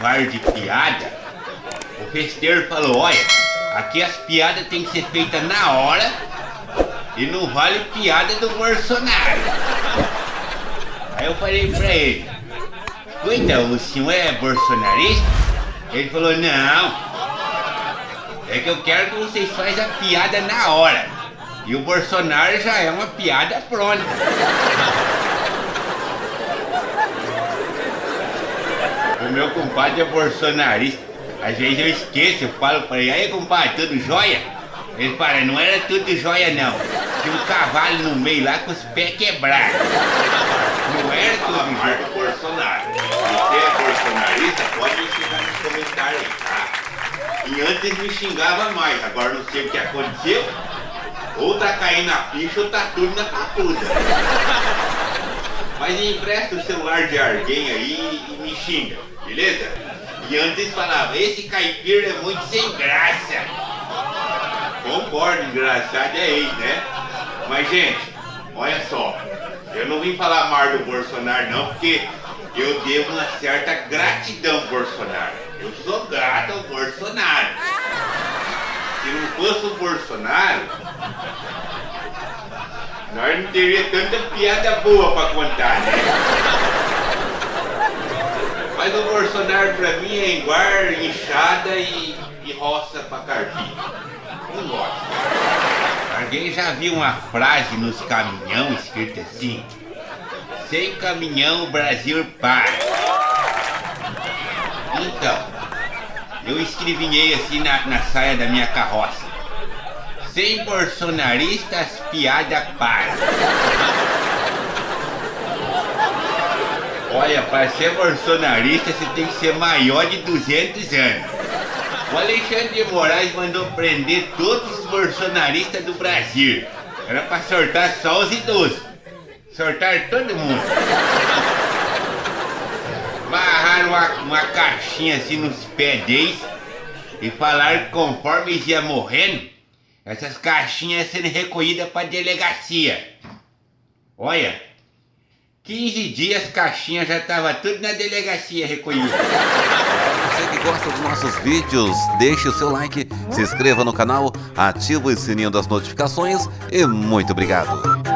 bar de piada, o festeiro falou, olha, aqui as piadas tem que ser feitas na hora e não vale piada do Bolsonaro. Aí eu falei pra ele, cuida, o senhor é bolsonarista? Ele falou, não, é que eu quero que vocês façam a piada na hora. E o Bolsonaro já é uma piada pronta. Meu compadre é bolsonarista. Às vezes eu esqueço, eu falo pra ele, aí compadre, tudo jóia? Ele fala, não era tudo jóia não. Tinha um cavalo no meio lá com os pés quebrados. Não era tudo jóia. Bolsonaro. Você é bolsonarista, pode ensinar nos comentários aí, tá? E antes me xingava mais, agora não sei o que aconteceu. Ou tá caindo a ficha ou tá tudo na papuda. Mas empresta o celular de alguém aí e me xinga, beleza? E antes falava, esse caipira é muito sem graça. Concordo, engraçado é ele, né? Mas gente, olha só, eu não vim falar mal do Bolsonaro não, porque eu devo uma certa gratidão ao Bolsonaro. Eu sou grato ao Bolsonaro. Se não fosse o Bolsonaro, nós não teria tanta piada boa pra contar, né? Mas o Bolsonaro pra mim é igual enxada e, e roça pra carpir. Não gosto. Alguém já viu uma frase nos caminhão escrita assim? Sem caminhão o Brasil para. Então, eu escrevinhei assim na, na saia da minha carroça. Sem bolsonaristas, piada para. Olha, para ser bolsonarista você tem que ser maior de 200 anos. O Alexandre de Moraes mandou prender todos os bolsonaristas do Brasil. Era para sortar só os idosos. Sortar todo mundo. Barraram uma, uma caixinha assim nos pés deles e falaram que conforme eles iam morrendo, essas caixinhas sendo recolhidas para delegacia. Olha, 15 dias caixinha já tava tudo na delegacia recolhida. Você que gosta dos nossos vídeos, deixe o seu like, se inscreva no canal, ative o sininho das notificações e muito obrigado.